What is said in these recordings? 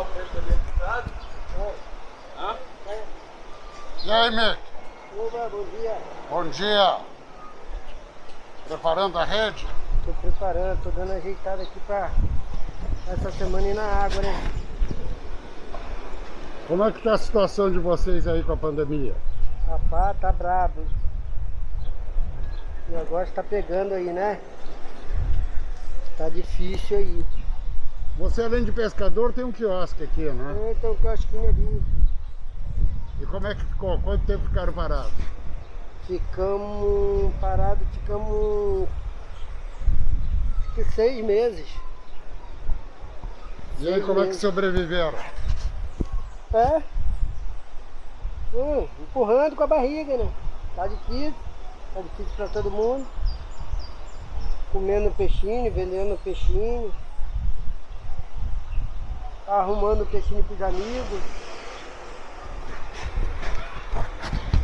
o preço da minha cidade. Oi. Hã? E aí, Mick? Oba, bom dia. Bom dia. Preparando a rede? Tô preparando, tô dando ajeitada aqui pra essa semana ir na água, né? Como é que tá a situação de vocês aí com a pandemia? Rapaz, tá brabo. O negócio tá pegando aí, né? Tá difícil aí. Você, além de pescador, tem um quiosque aqui, né? Então, um quiosquinho ali. E como é que ficou? Quanto tempo ficaram parados? Ficamos parados, ficamos acho que seis meses. E aí, como é que sobreviveram? É. Hum, empurrando com a barriga, né? Tá difícil. Tá difícil pra todo mundo. Comendo peixinho, vendendo peixinho. Arrumando peixinho pros amigos.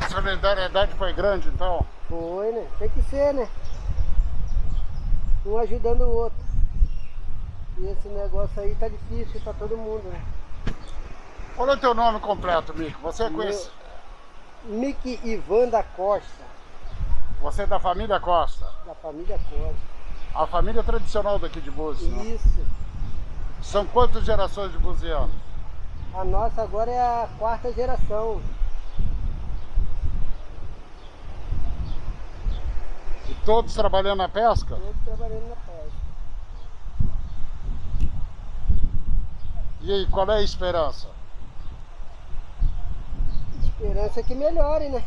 A solidariedade foi grande, então? Foi, né? Tem que ser, né? Um ajudando o outro. E esse negócio aí tá difícil pra todo mundo, né? Qual é o teu nome completo, Mick? Você é Meu- conhece... Mickey Ivan da Costa, Você é da família Costa. da família Costa. A família tradicional daqui de Búzios, né? São quantas gerações de buzianos? A nossa agora é a quarta geração. E todos trabalhando na pesca? Todos trabalhando na pesca. E aí, qual é a esperança? Esperança é que melhore, né?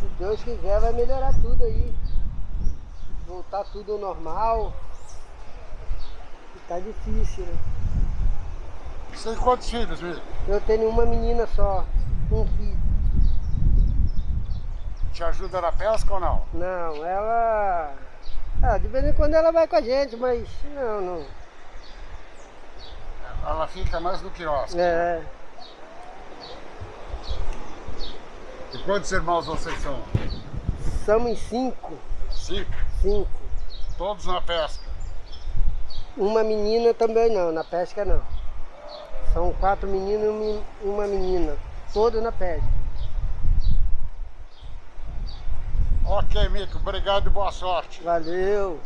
Se Deus quiser, vai melhorar tudo aí. Voltar tudo ao normal. Tá difícil, né? Você tem quantos filhos, Mick? Eu tenho uma menina só, um filho. Te ajuda na pesca ou não? Não, ela. Ah, de vez em quando ela vai com a gente, mas não, não. Ela fica mais no quiosque. É. E quantos irmãos vocês são? Somos cinco. Cinco. Cinco. Todos na pesca. Uma menina também não, na pesca não. São quatro meninos e um uma menina. Todos na pesca. Ok, Mico, obrigado e boa sorte. Valeu.